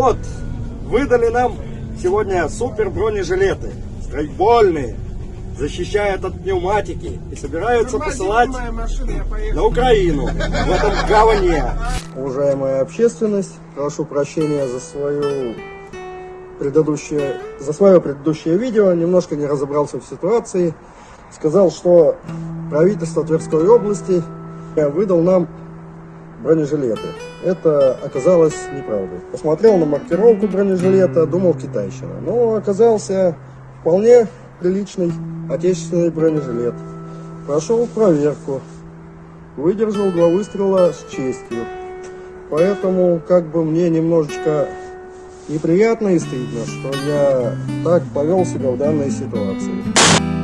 Вот, выдали нам сегодня супер бронежилеты, страйкбольные, защищают от пневматики и собираются посылать на Украину в этом говне. Уважаемая общественность, прошу прощения за свою предыдущее, за свое предыдущее видео, немножко не разобрался в ситуации. Сказал, что правительство Тверской области выдал нам бронежилеты. Это оказалось неправдой. Посмотрел на маркировку бронежилета, думал китайщина. Но оказался вполне приличный отечественный бронежилет. Прошел проверку. Выдержал два выстрела с честью. Поэтому как бы мне немножечко неприятно и стыдно, что я так повел себя в данной ситуации.